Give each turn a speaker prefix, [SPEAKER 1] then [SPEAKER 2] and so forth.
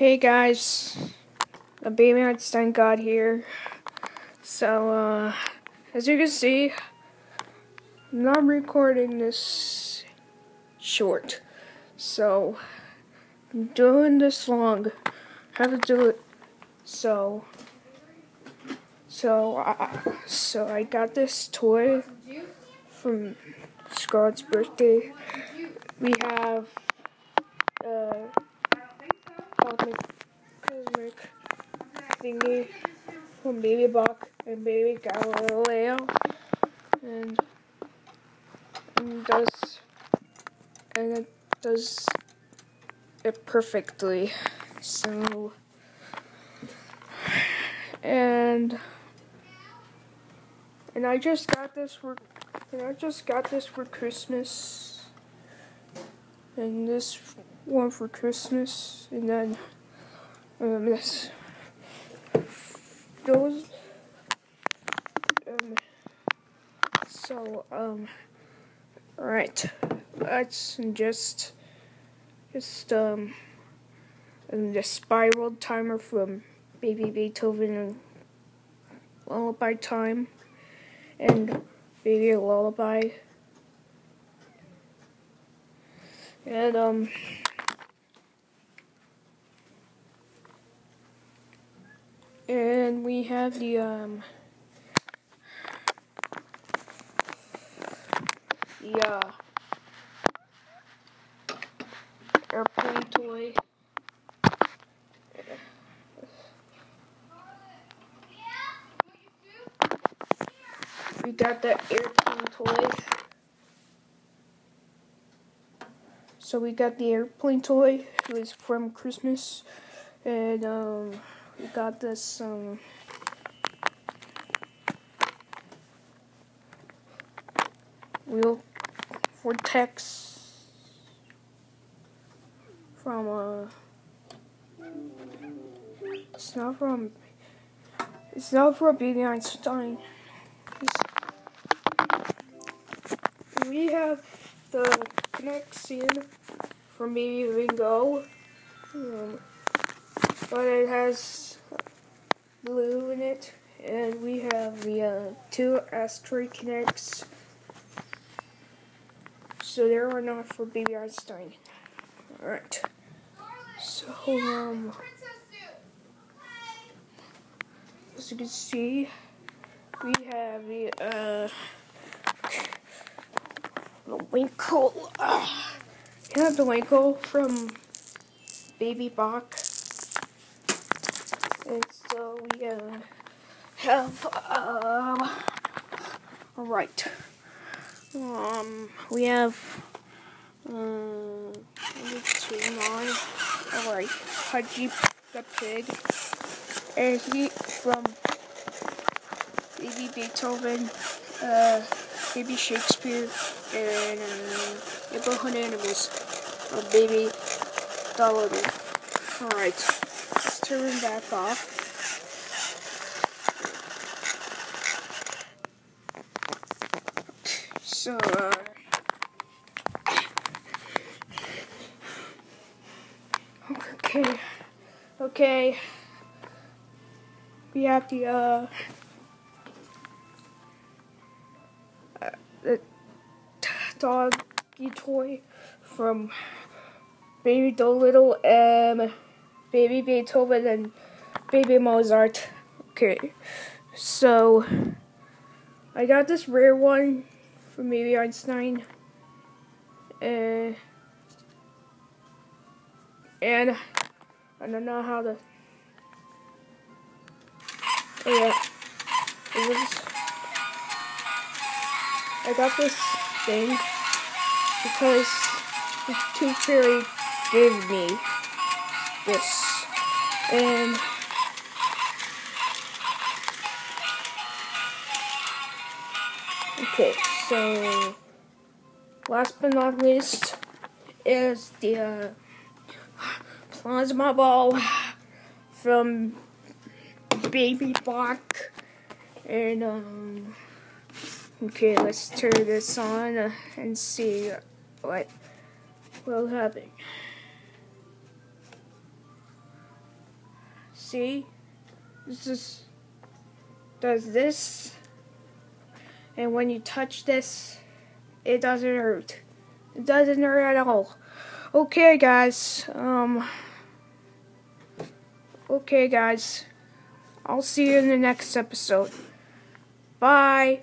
[SPEAKER 1] Hey guys, the Baby Einstein God here. So, uh, as you can see, I'm not recording this short. So, I'm doing this long. I have to do it. So, so, I, so I got this toy from Scarlett's birthday. We have, uh, thingy from Baby Bach and Baby Galileo, and, and does and it does it perfectly. So and and I just got this for and I just got this for Christmas and this one for Christmas, and then um, this those. Um, so um, right, let's just just um, and the spiral timer from Baby Beethoven and Lullaby Time and Baby Lullaby. And um and we have the um the uh airplane toy. We got the airplane toy. So we got the airplane toy. It was from Christmas, and um, got this um, wheel vortex from uh, it's not from it's not from Baby Einstein. We have the connection from Baby Ringo, um, but it has blue in it, and we have the uh, two asteroid connects. So they are not for Baby Einstein. Alright. So, um, as you can see, we have the, uh, the Winkle. Uh, we have the Winkle from Baby Bach. And so we uh, have, uh, alright. Um, we have, um, two more. Alright, Haji the pig. And he from Baby Beethoven, uh, Baby Shakespeare, and um, Neighborhood Animals, or Baby Dolittle. Alright, turn back off. So, uh, okay, okay, we have the, uh, uh the doggy toy from Baby Dolittle, um, Baby Beethoven, and Baby Mozart. Okay, so I got this rare one from Baby Einstein. Uh, and I don't know how to. Oh yeah. I got this thing because the Tooth Fairy gave me this, and okay, so last but not least is the uh, plasma ball from Baby Bach, and um. Okay, let's turn this on uh, and see what will happen. See? This is does this and when you touch this it doesn't hurt. It doesn't hurt at all. Okay guys, um Okay guys. I'll see you in the next episode. Bye.